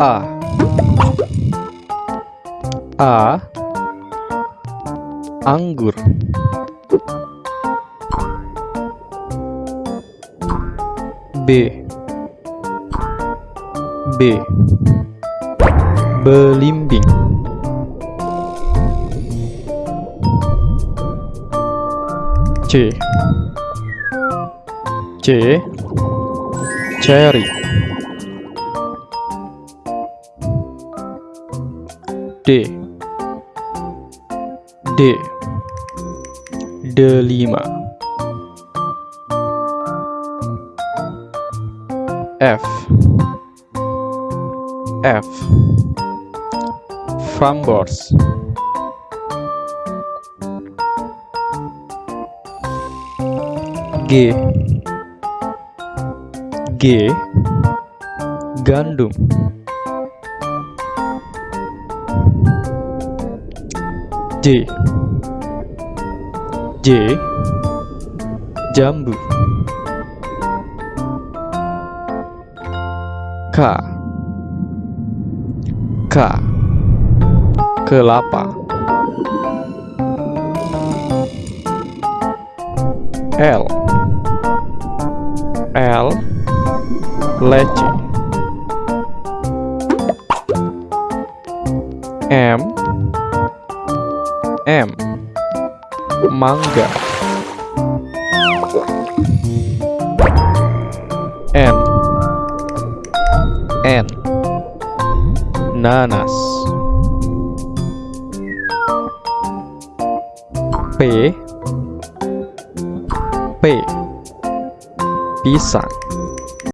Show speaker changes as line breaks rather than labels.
A. A. Anggur. B. B. Belimbing. C. C. Cherry D. D. Delima F. F. Framboz G. G. Gandum J. Jambu. K. K. Kelapa. L. L. Leci. M M. Mangga. N. N. Nanas. P. P. Pisang